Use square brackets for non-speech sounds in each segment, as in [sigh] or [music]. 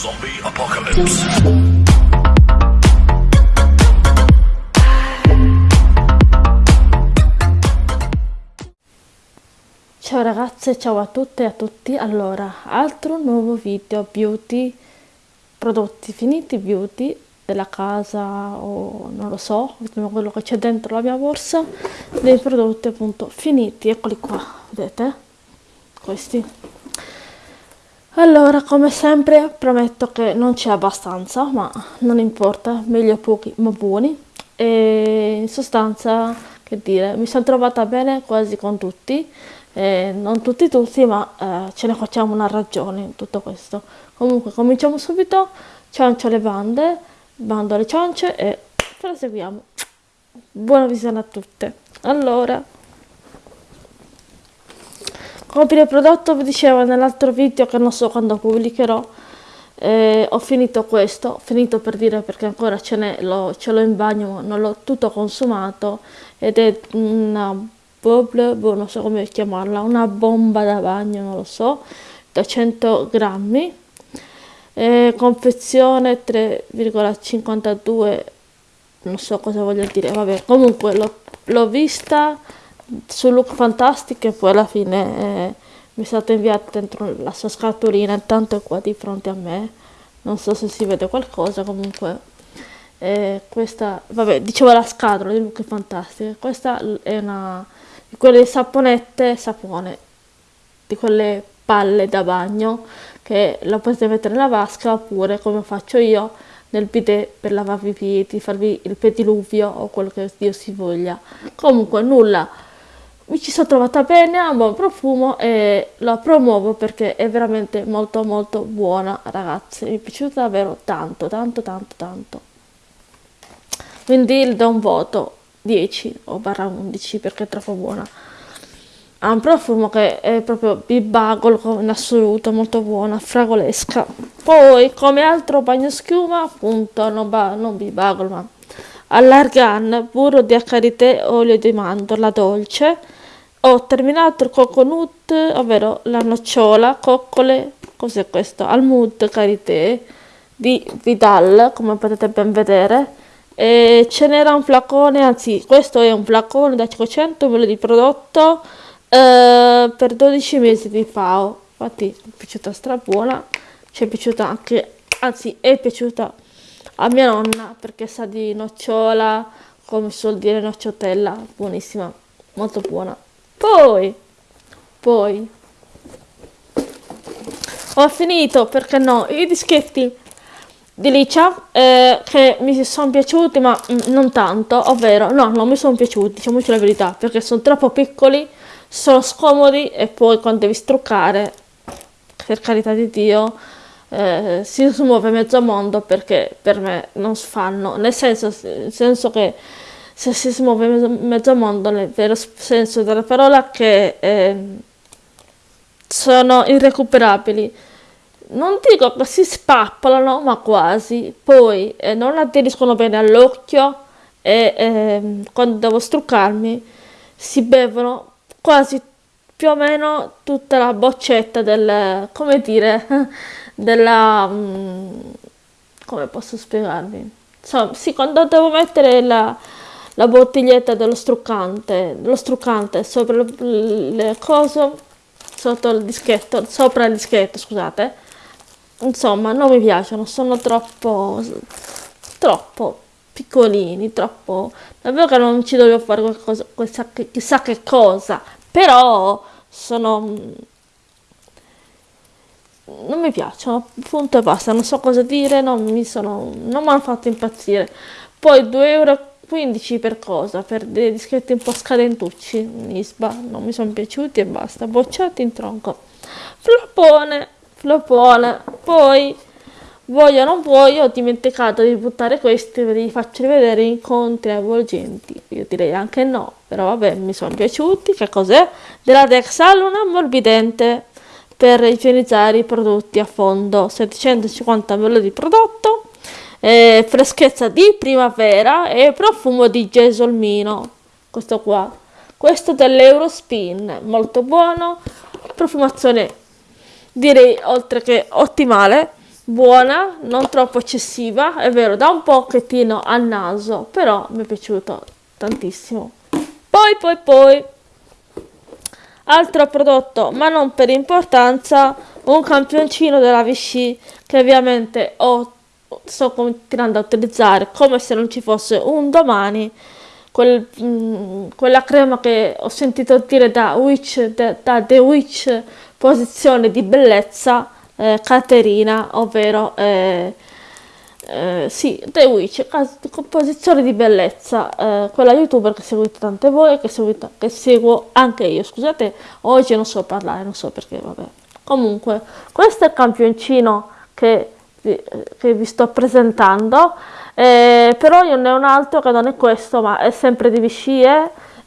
Zombie Apocalypse. Ciao ragazze, ciao a tutte e a tutti. Allora, altro nuovo video beauty, prodotti finiti beauty della casa o non lo so, quello che c'è dentro la mia borsa, dei prodotti appunto finiti, eccoli qua, vedete? Questi. Allora, come sempre, prometto che non c'è abbastanza, ma non importa, meglio pochi ma buoni. E in sostanza, che dire, mi sono trovata bene quasi con tutti, eh, non tutti tutti, ma eh, ce ne facciamo una ragione in tutto questo. Comunque, cominciamo subito, ciancio le bande, bando alle ciance e proseguiamo. Buona visione a tutte. Allora... Come il prodotto vi dicevo nell'altro video che non so quando pubblicherò, eh, ho finito questo, ho finito per dire perché ancora ce l'ho in bagno, non l'ho tutto consumato ed è una bubble, boh, non so come chiamarla, una bomba da bagno, non lo so, da 100 grammi, eh, confezione 3,52, non so cosa voglia dire, vabbè, comunque l'ho vista su Look Fantastic e poi alla fine eh, mi è stata inviata dentro la sua scatolina intanto è qua di fronte a me non so se si vede qualcosa comunque eh, questa vabbè dicevo la scatola di Look Fantastic questa è una di quelle saponette sapone di quelle palle da bagno che la potete mettere nella vasca oppure come faccio io nel bidet per lavarvi i piedi, farvi il pediluvio o quello che Dio si voglia. Comunque nulla mi ci sono trovata bene, ha un buon profumo e la promuovo perché è veramente molto molto buona ragazzi, mi è piaciuta davvero tanto tanto tanto tanto. Quindi le do un voto 10 o barra 11 perché è troppo buona. Ha un profumo che è proprio bibagolo in assoluto, molto buona, fragolesca. Poi come altro bagno schiuma, appunto, non, non bibagolo ma allargan, burro di acarite, olio di mandorla dolce, ho terminato il coconut, ovvero la nocciola, coccole, cos'è questo? Almud karité di Vidal, come potete ben vedere. E ce n'era un flacone, anzi questo è un flacone da 500 ml di prodotto eh, per 12 mesi di FAO. Infatti è piaciuta stra buona, ci è piaciuta anche, anzi è piaciuta a mia nonna perché sa di nocciola, come si suol dire nocciotella, buonissima, molto buona. Poi, poi, ho finito, perché no, i dischetti di Licia eh, che mi sono piaciuti ma non tanto, ovvero no, non mi sono piaciuti, diciamoci la verità, perché sono troppo piccoli, sono scomodi e poi quando devi struccare, per carità di Dio, eh, si smuove mezzo mondo perché per me non si fanno, nel senso, nel senso che si smuove mezzo, mondo nel vero senso della parola che eh, sono irrecuperabili. Non dico che si spappolano, ma quasi. Poi eh, non aderiscono bene all'occhio e eh, quando devo struccarmi si bevono quasi più o meno tutta la boccetta del, come dire, [laughs] della, um, come posso spiegarvi? Insomma, sì, quando devo mettere la, la bottiglietta dello struccante, lo struccante sopra le cose, sotto il dischetto, sopra il dischetto, scusate. Insomma, non mi piacciono, sono troppo, troppo piccolini, troppo... Davvero che non ci dovevo fare qualcosa, questa, chissà che cosa, però sono... Non mi piacciono, punto e basta, non so cosa dire, non mi sono... non mi hanno fatto impazzire. Poi 2 euro 15 per cosa? Per dei dischetti un po' scadentucci, Nisba, non mi sono piaciuti e basta, bocciati in tronco. Floppone, floppone, poi voglio o non voglio, ho dimenticato di buttare questi, ve li faccio rivedere incontri avvolgenti, io direi anche no, però vabbè, mi sono piaciuti, che cos'è? Della Dexal un ammorbidente per igienizzare i prodotti a fondo, 750 ml di prodotto, eh, freschezza di primavera e profumo di gesolmino questo qua. Questo dell'Eurospin molto buono. Profumazione direi oltre che ottimale buona, non troppo eccessiva, è vero, da un pochettino al naso, però mi è piaciuto tantissimo. Poi, poi, poi, altro prodotto, ma non per importanza, un campioncino della Vichy che ovviamente ho, sto continuando a utilizzare come se non ci fosse un domani. Quel, mh, mm, quella crema che ho sentito dire da, Witch, da, da The Witch posizione di bellezza eh, Caterina, ovvero eh, eh, sì, The Witch, composizione di bellezza, eh, quella youtuber che seguite tante voi, che, che seguo anche io, scusate, oggi non so parlare, non so perché, vabbè. Comunque, questo è il campioncino che, che vi sto presentando, eh, però io ne ho un altro che non è questo, ma è sempre di Vichy,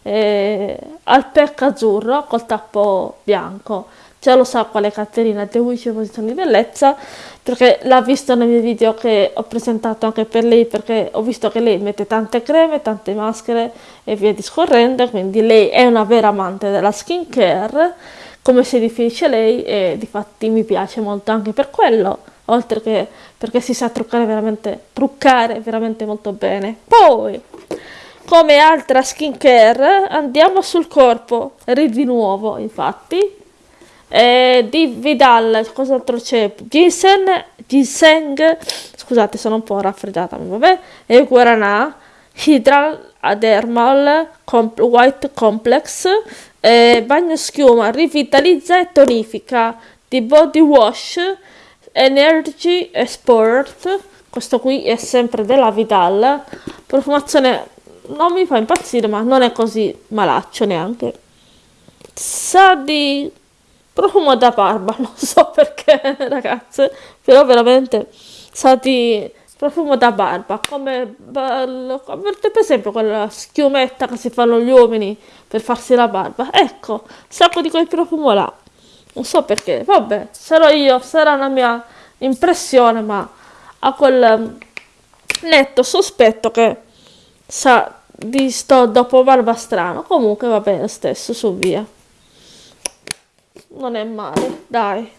eh, al pecco azzurro col tappo bianco. Già lo sa quale Caterina attribuisce posizione di bellezza perché l'ha visto nei miei video che ho presentato anche per lei perché ho visto che lei mette tante creme, tante maschere e via discorrendo quindi lei è una vera amante della skincare come si definisce lei e di fatti mi piace molto anche per quello oltre che perché si sa truccare veramente truccare veramente molto bene. Poi come altra skincare andiamo sul corpo. Di nuovo infatti. Eh, di Vidal, cos'altro c'è? Ginseng, ginseng, scusate sono un po' raffreddata, vabbè, e Guaranà, Hydral Adermal Com- White Complex, eh, bagno schiuma, rivitalizza e tonifica. Di Body Wash, Energy Sport, questo qui è sempre della Vidal, profumazione non mi fa impazzire ma non è così malaccio neanche, sa di profumo da barba, [laughs] non so perché ragazze, però veramente sa di profumo da barba, come, come per esempio quella schiumetta che si fanno gli uomini per farsi la barba, ecco, sacco di quel profumo là, non so perché, vabbè, sarò io, sarà una mia impressione, ma ha quel netto sospetto che sa di sto dopo barba strano, comunque va bene stesso, su via non è male, dai.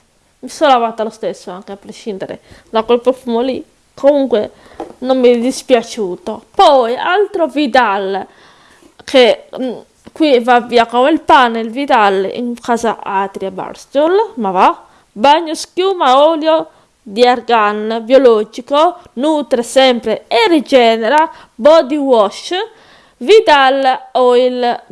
Mi sono lavata lo stesso anche a prescindere da quel profumo lì. Comunque non mi è dispiaciuto. Poi altro Vidal che mm, qui va via come il pane il Vidal in casa Atria Barstol, ma va. Bagno schiuma olio di argan biologico, nutre sempre e rigenera, body wash, Vidal oil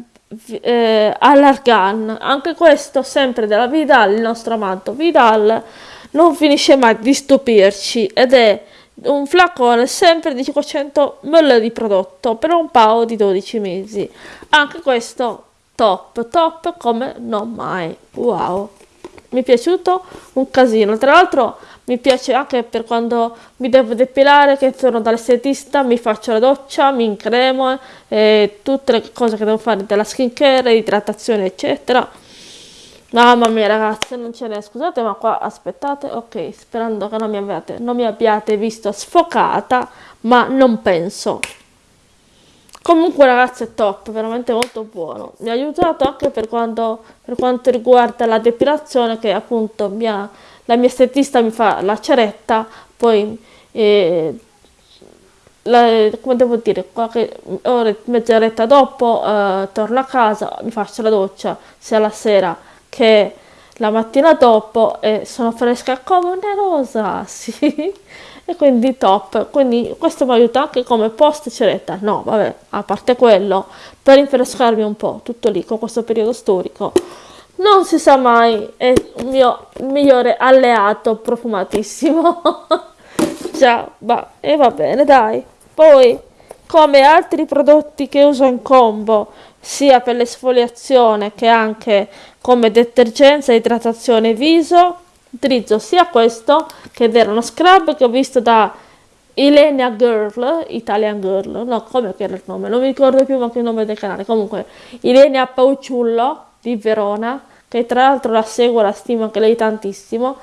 eh, all'Argan, anche questo sempre della Vidal, il nostro amato Vidal, non finisce mai di stupirci ed è un flacone sempre di 500 ml di prodotto per un paio di 12 mesi. Anche questo top, top come non mai. Wow, mi è piaciuto un casino. Tra l'altro mi piace anche per quando mi devo depilare, che torno dall'estetista, mi faccio la doccia, mi incremo, e tutte le cose che devo fare della skincare, idratazione, eccetera. Mamma mia ragazze, non ce n'è, scusate ma qua aspettate, ok, sperando che non mi abbiate, non mi abbiate visto sfocata, ma non penso. Comunque ragazzi è top, veramente molto buono. Mi ha aiutato anche per, quando, per quanto riguarda la depilazione che appunto mi ha la mia estetista mi fa la ceretta, poi eh, la, come devo dire, qualche ora, mezz'oretta dopo eh, torno a casa, mi faccio la doccia sia la sera che la mattina dopo e sono fresca come una rosa, [laughs] sì, e quindi top, quindi questo mi aiuta anche come post ceretta, no vabbè, a parte quello, per rinfrescarmi un po', tutto lì con questo periodo storico non si sa mai, è il mio migliore alleato profumatissimo. [laughs] Già, va, e va bene, dai. Poi, come altri prodotti che uso in combo, sia per l'esfoliazione che anche come detergenza e idratazione viso, utilizzo sia questo, che era uno scrub che ho visto da Ilenia Girl, Italian Girl, no, come era il nome? Non mi ricordo più anche il nome del canale. Comunque, Ilenia Pauciullo di Verona, che tra l'altro la seguo, la stimo anche lei tantissimo.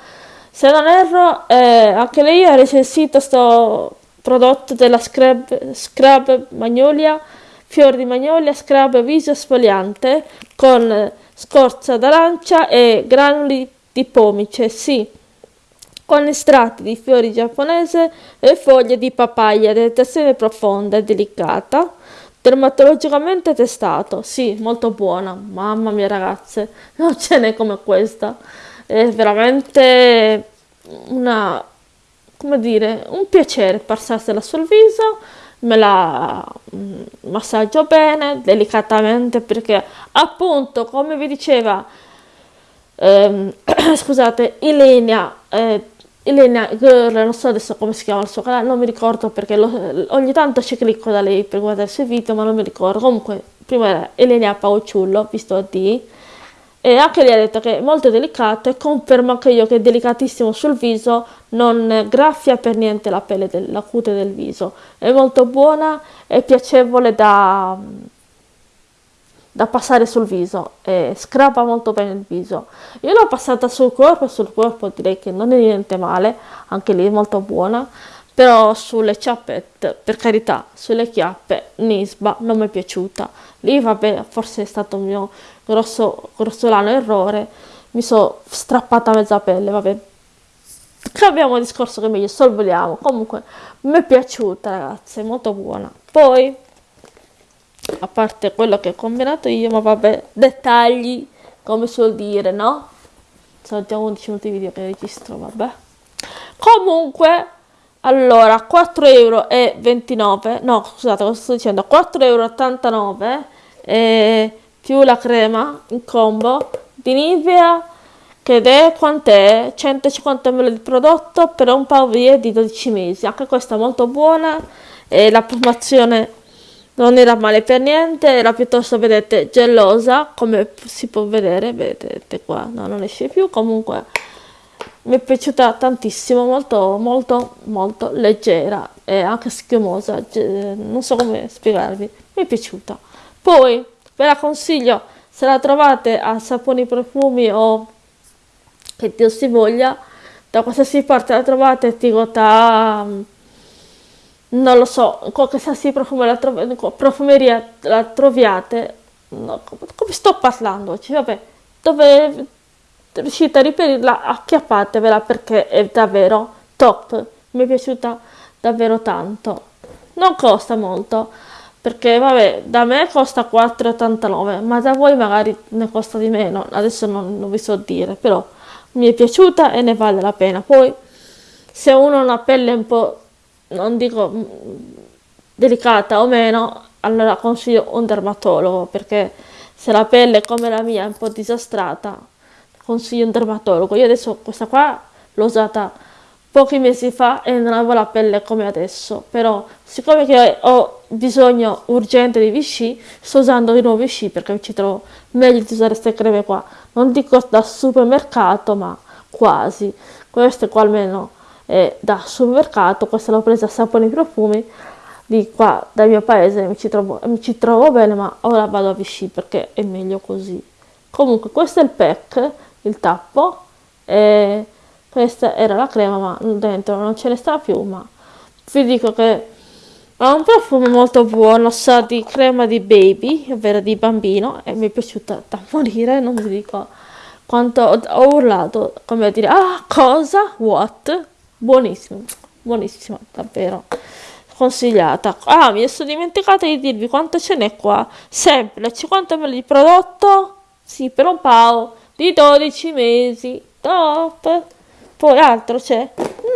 Se non erro, eh, anche lei ha recensito questo prodotto della Scrub, Scrub Magnolia, fior di magnolia, scrub viso sfogliante con scorza d'arancia e granuli di pomice, sì. con estratti di fiori giapponese e foglie di papaya detersione profonda e delicata, dermatologicamente testato. Sì, molto buona, mamma mia ragazze, [laughs] non ce n'è come questa. È veramente una, come dire, un piacere passarsela sul viso me la mm, massaggio bene, delicatamente, perché appunto, come vi diceva, ehm, [clears throat] scusate, Ilenia, eh, Ilenia Girl, non so adesso come si chiama il suo canale, non mi ricordo perché lo, ogni tanto ci clicco da lei per guardare i suoi video, ma non mi ricordo. Comunque, prima era Ilenia Pauciullo, visto a D, e anche lei ha detto che è molto delicato e confermo anche io che è delicatissimo sul viso, non graffia per niente la pelle, del, cute del viso. È molto buona e piacevole da, da passare sul viso e scrapa molto bene il viso. Io l'ho passata sul corpo, sul corpo direi che non è niente male, anche lì è molto buona però sulle ciappette, per carità, sulle chiappe, Nisba non mi è piaciuta. Lì, vabbè, forse è stato un mio grosso, grossolano errore, mi sono strappata mezza pelle, vabbè. Cambiamo discorso che meglio sorvoliamo. Comunque, mi è piaciuta, ragazzi, è molto buona. Poi, a parte quello che ho combinato io, ma vabbè, dettagli, come suol dire, no? Sono già 11 minuti di video che registro, vabbè. Comunque, allora, 4,29 euro, no scusate cosa sto dicendo, 4,89 euro eh, più la crema in combo di Nivea che è quant'è? 150 ml di prodotto per un paio di 12 mesi, anche questa molto buona e la promozione non era male per niente, era piuttosto, vedete, gelosa, come si può vedere, vedete qua, no, non esce più, comunque mi è piaciuta tantissimo, molto molto molto leggera e anche schiumosa, non so come spiegarvi, mi è piaciuta. Poi ve la consiglio se la trovate a saponi profumi o che Dio si voglia, da qualsiasi parte la trovate, dico da non lo so, qualsiasi profumo la profumeria la troviate, no, come sto parlando? Cioè, vabbè, dove riuscite a riperirla, acchiappatevela perché è davvero top. Mi è piaciuta davvero tanto. Non costa molto, perché vabbè, da me costa 4,89, ma da voi magari ne costa di meno. Adesso non, non vi so dire, però mi è piaciuta e ne vale la pena. Poi, se uno ha una pelle un po', non dico mm, delicata o meno, allora consiglio un dermatologo, perché se la pelle come la mia è un po' disastrata, consiglio un dermatologo. Io adesso questa qua l'ho usata pochi mesi fa e non avevo la pelle come adesso, però siccome che ho bisogno urgente di Vichy, sto usando di nuovo Vichy perché ci trovo meglio di usare queste creme qua. Non dico da supermercato, ma quasi. Queste qua almeno è da supermercato, questa l'ho presa a Saponi Profumi di qua dal mio paese, mi ci, trovo, mi ci trovo bene, ma ora vado a Vichy perché è meglio così. Comunque questo è il pack il tappo e questa era la crema ma dentro non ce ne sta più ma vi dico che ha un profumo molto buono sa di crema di baby ovvero di bambino e mi è piaciuta da morire non vi dico quanto ho, urlato come a dire ah cosa? What? Buonissimo buonissima davvero consigliata. Ah mi sono dimenticata di dirvi quanto ce n'è qua. Sempre 50 ml di prodotto? Sì per un pao di 12 mesi. Top! Poi altro c'è?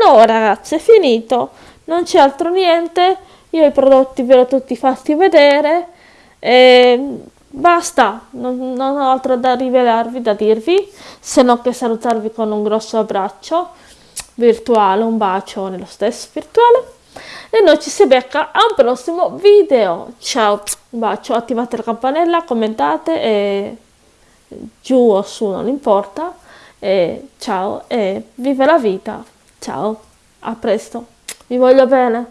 No ragazzi, è finito. Non c'è altro niente. Io i prodotti ve l'ho tutti fatti vedere. E basta, non, non ho altro da rivelarvi, da dirvi, se non che salutarvi con un grosso abbraccio virtuale, un bacio nello stesso virtuale. E noi ci si becca a un prossimo video. Ciao, un bacio, attivate la campanella, commentate e giù o su, non importa. E ciao e vive la vita. Ciao, a presto. Vi voglio bene.